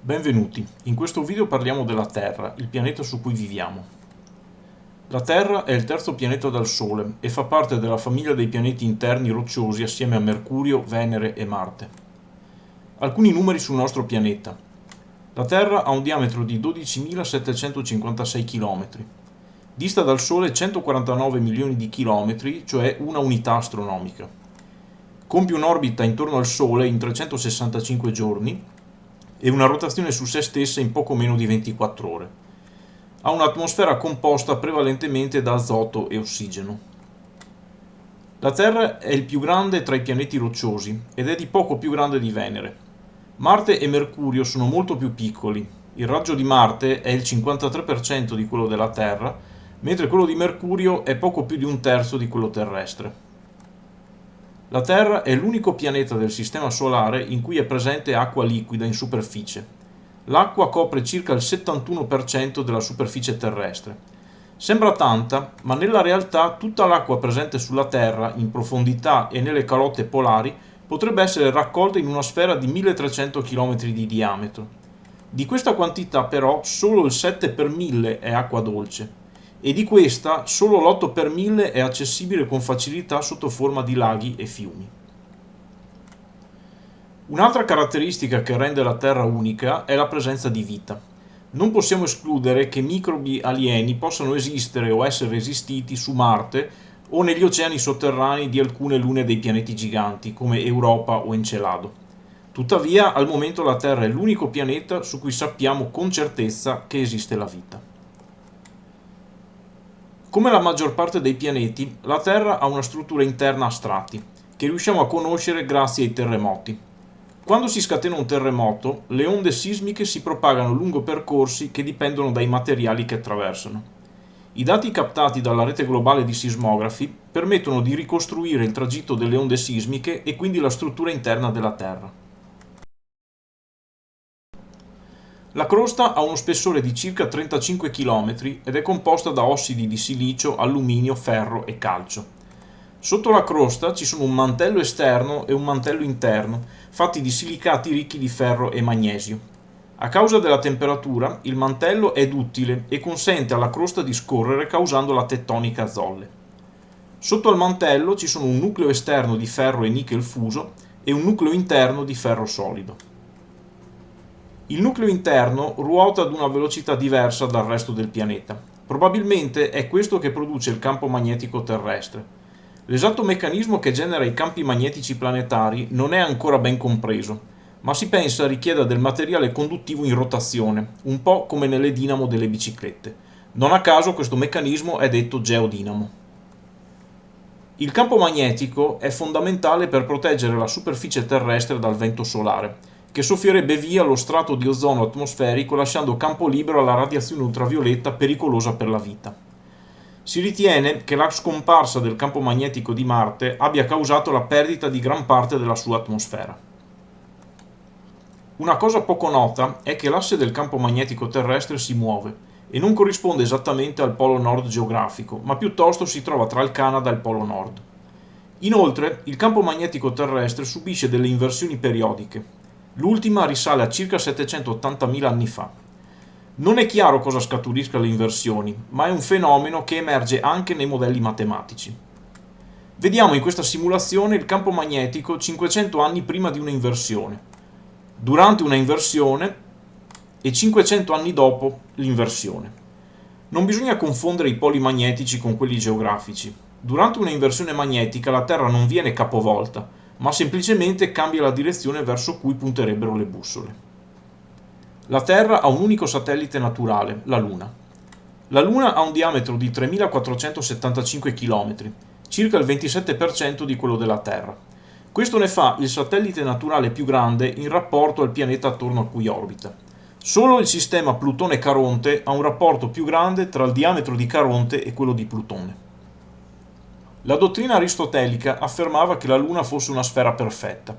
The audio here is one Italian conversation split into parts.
Benvenuti, in questo video parliamo della Terra, il pianeta su cui viviamo. La Terra è il terzo pianeta dal Sole e fa parte della famiglia dei pianeti interni rocciosi assieme a Mercurio, Venere e Marte. Alcuni numeri sul nostro pianeta. La Terra ha un diametro di 12.756 km, dista dal Sole 149 milioni di chilometri, cioè una unità astronomica. Compie un'orbita intorno al Sole in 365 giorni e una rotazione su se stessa in poco meno di 24 ore. Ha un'atmosfera composta prevalentemente da azoto e ossigeno. La Terra è il più grande tra i pianeti rocciosi ed è di poco più grande di Venere. Marte e Mercurio sono molto più piccoli. Il raggio di Marte è il 53% di quello della Terra, mentre quello di Mercurio è poco più di un terzo di quello terrestre. La Terra è l'unico pianeta del Sistema Solare in cui è presente acqua liquida in superficie. L'acqua copre circa il 71% della superficie terrestre. Sembra tanta, ma nella realtà tutta l'acqua presente sulla Terra, in profondità e nelle calotte polari, potrebbe essere raccolta in una sfera di 1300 km di diametro. Di questa quantità però solo il 7 per 1000 è acqua dolce, e di questa solo l'8 per 1000 è accessibile con facilità sotto forma di laghi e fiumi. Un'altra caratteristica che rende la Terra unica è la presenza di vita. Non possiamo escludere che microbi alieni possano esistere o essere esistiti su Marte o negli oceani sotterranei di alcune lune dei pianeti giganti, come Europa o Encelado. Tuttavia, al momento la Terra è l'unico pianeta su cui sappiamo con certezza che esiste la vita. Come la maggior parte dei pianeti, la Terra ha una struttura interna a strati, che riusciamo a conoscere grazie ai terremoti. Quando si scatena un terremoto, le onde sismiche si propagano lungo percorsi che dipendono dai materiali che attraversano. I dati captati dalla rete globale di sismografi permettono di ricostruire il tragitto delle onde sismiche e quindi la struttura interna della Terra. La crosta ha uno spessore di circa 35 km ed è composta da ossidi di silicio, alluminio, ferro e calcio. Sotto la crosta ci sono un mantello esterno e un mantello interno, fatti di silicati ricchi di ferro e magnesio. A causa della temperatura, il mantello è duttile e consente alla crosta di scorrere causando la tettonica a zolle. Sotto al mantello ci sono un nucleo esterno di ferro e nickel fuso e un nucleo interno di ferro solido. Il nucleo interno ruota ad una velocità diversa dal resto del pianeta. Probabilmente è questo che produce il campo magnetico terrestre. L'esatto meccanismo che genera i campi magnetici planetari non è ancora ben compreso, ma si pensa richieda del materiale conduttivo in rotazione, un po' come nelle dinamo delle biciclette. Non a caso questo meccanismo è detto geodinamo. Il campo magnetico è fondamentale per proteggere la superficie terrestre dal vento solare, che soffierebbe via lo strato di ozono atmosferico lasciando campo libero alla radiazione ultravioletta pericolosa per la vita. Si ritiene che la scomparsa del campo magnetico di Marte abbia causato la perdita di gran parte della sua atmosfera. Una cosa poco nota è che l'asse del campo magnetico terrestre si muove e non corrisponde esattamente al polo nord geografico, ma piuttosto si trova tra il Canada e il polo nord. Inoltre, il campo magnetico terrestre subisce delle inversioni periodiche, L'ultima risale a circa 780.000 anni fa. Non è chiaro cosa scaturisca le inversioni, ma è un fenomeno che emerge anche nei modelli matematici. Vediamo in questa simulazione il campo magnetico 500 anni prima di una inversione, durante una inversione e 500 anni dopo l'inversione. Non bisogna confondere i poli magnetici con quelli geografici. Durante una inversione magnetica la Terra non viene capovolta, ma semplicemente cambia la direzione verso cui punterebbero le bussole. La Terra ha un unico satellite naturale, la Luna. La Luna ha un diametro di 3475 km, circa il 27% di quello della Terra. Questo ne fa il satellite naturale più grande in rapporto al pianeta attorno a cui orbita. Solo il sistema Plutone-Caronte ha un rapporto più grande tra il diametro di Caronte e quello di Plutone. La dottrina aristotelica affermava che la Luna fosse una sfera perfetta.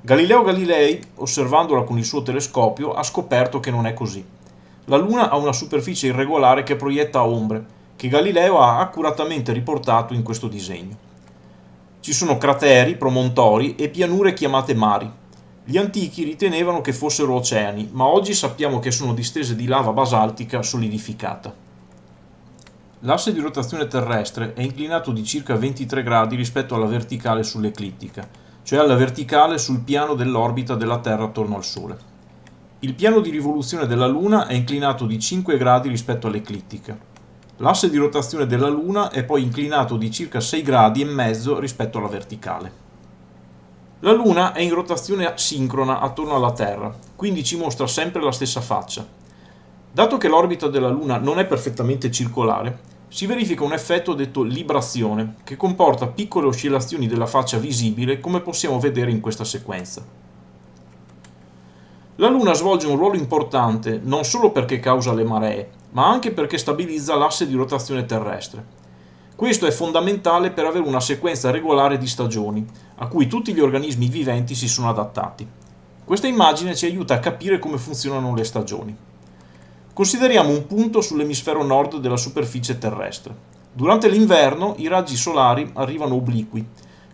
Galileo Galilei, osservandola con il suo telescopio, ha scoperto che non è così. La Luna ha una superficie irregolare che proietta ombre, che Galileo ha accuratamente riportato in questo disegno. Ci sono crateri, promontori e pianure chiamate mari. Gli antichi ritenevano che fossero oceani, ma oggi sappiamo che sono distese di lava basaltica solidificata. L'asse di rotazione terrestre è inclinato di circa 23 gradi rispetto alla verticale sull'eclittica, cioè alla verticale sul piano dell'orbita della Terra attorno al Sole. Il piano di rivoluzione della Luna è inclinato di 5 gradi rispetto all'eclittica. L'asse di rotazione della Luna è poi inclinato di circa 6 gradi e mezzo rispetto alla verticale. La Luna è in rotazione sincrona attorno alla Terra, quindi ci mostra sempre la stessa faccia. Dato che l'orbita della Luna non è perfettamente circolare, si verifica un effetto detto librazione, che comporta piccole oscillazioni della faccia visibile come possiamo vedere in questa sequenza. La Luna svolge un ruolo importante non solo perché causa le maree, ma anche perché stabilizza l'asse di rotazione terrestre. Questo è fondamentale per avere una sequenza regolare di stagioni, a cui tutti gli organismi viventi si sono adattati. Questa immagine ci aiuta a capire come funzionano le stagioni. Consideriamo un punto sull'emisfero nord della superficie terrestre. Durante l'inverno i raggi solari arrivano obliqui,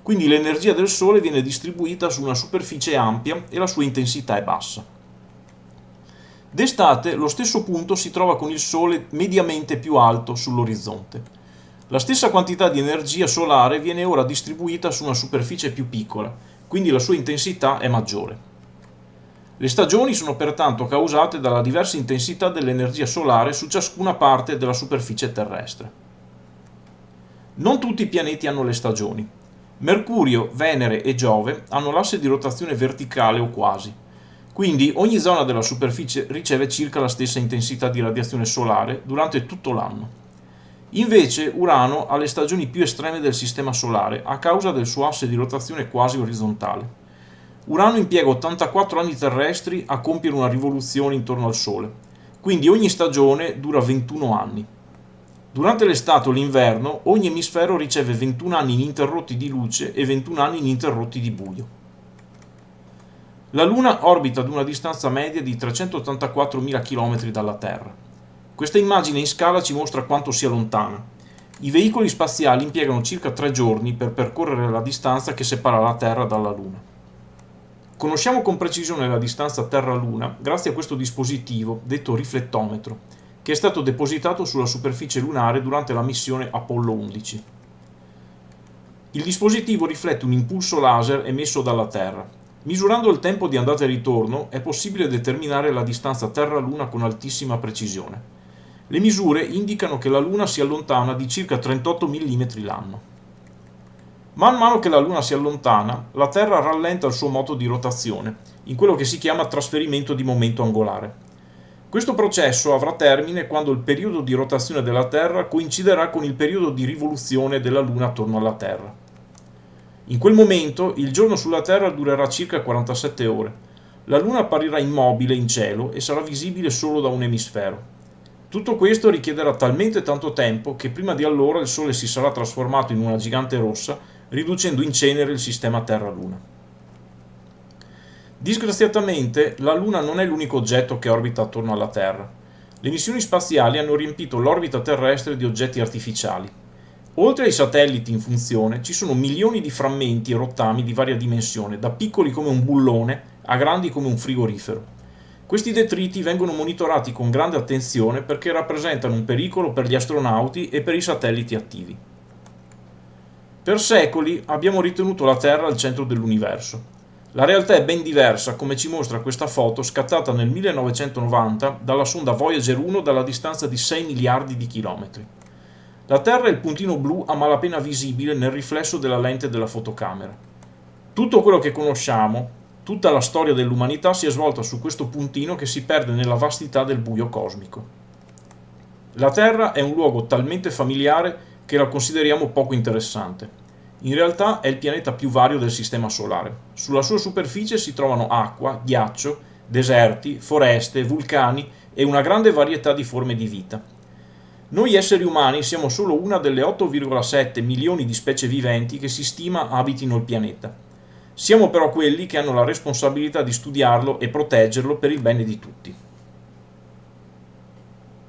quindi l'energia del Sole viene distribuita su una superficie ampia e la sua intensità è bassa. D'estate lo stesso punto si trova con il Sole mediamente più alto sull'orizzonte. La stessa quantità di energia solare viene ora distribuita su una superficie più piccola, quindi la sua intensità è maggiore. Le stagioni sono pertanto causate dalla diversa intensità dell'energia solare su ciascuna parte della superficie terrestre. Non tutti i pianeti hanno le stagioni. Mercurio, Venere e Giove hanno l'asse di rotazione verticale o quasi, quindi ogni zona della superficie riceve circa la stessa intensità di radiazione solare durante tutto l'anno. Invece Urano ha le stagioni più estreme del Sistema Solare a causa del suo asse di rotazione quasi orizzontale. Urano impiega 84 anni terrestri a compiere una rivoluzione intorno al Sole, quindi ogni stagione dura 21 anni. Durante l'estate o l'inverno ogni emisfero riceve 21 anni ininterrotti di luce e 21 anni ininterrotti di buio. La Luna orbita ad una distanza media di 384.000 km dalla Terra. Questa immagine in scala ci mostra quanto sia lontana. I veicoli spaziali impiegano circa tre giorni per percorrere la distanza che separa la Terra dalla Luna. Conosciamo con precisione la distanza Terra-Luna grazie a questo dispositivo, detto riflettometro, che è stato depositato sulla superficie lunare durante la missione Apollo 11. Il dispositivo riflette un impulso laser emesso dalla Terra. Misurando il tempo di andata e ritorno è possibile determinare la distanza Terra-Luna con altissima precisione. Le misure indicano che la Luna si allontana di circa 38 mm l'anno. Man mano che la Luna si allontana, la Terra rallenta il suo moto di rotazione, in quello che si chiama trasferimento di momento angolare. Questo processo avrà termine quando il periodo di rotazione della Terra coinciderà con il periodo di rivoluzione della Luna attorno alla Terra. In quel momento il giorno sulla Terra durerà circa 47 ore. La Luna apparirà immobile in cielo e sarà visibile solo da un emisfero. Tutto questo richiederà talmente tanto tempo che prima di allora il Sole si sarà trasformato in una gigante rossa, riducendo in cenere il sistema Terra-Luna. Disgraziatamente, la Luna non è l'unico oggetto che orbita attorno alla Terra. Le missioni spaziali hanno riempito l'orbita terrestre di oggetti artificiali. Oltre ai satelliti in funzione, ci sono milioni di frammenti e rottami di varia dimensione, da piccoli come un bullone a grandi come un frigorifero. Questi detriti vengono monitorati con grande attenzione perché rappresentano un pericolo per gli astronauti e per i satelliti attivi. Per secoli abbiamo ritenuto la Terra al centro dell'universo. La realtà è ben diversa, come ci mostra questa foto scattata nel 1990 dalla sonda Voyager 1 dalla distanza di 6 miliardi di chilometri. La Terra è il puntino blu a malapena visibile nel riflesso della lente della fotocamera. Tutto quello che conosciamo, Tutta la storia dell'umanità si è svolta su questo puntino che si perde nella vastità del buio cosmico. La Terra è un luogo talmente familiare che la consideriamo poco interessante. In realtà è il pianeta più vario del Sistema Solare. Sulla sua superficie si trovano acqua, ghiaccio, deserti, foreste, vulcani e una grande varietà di forme di vita. Noi esseri umani siamo solo una delle 8,7 milioni di specie viventi che si stima abitino il pianeta. Siamo però quelli che hanno la responsabilità di studiarlo e proteggerlo per il bene di tutti.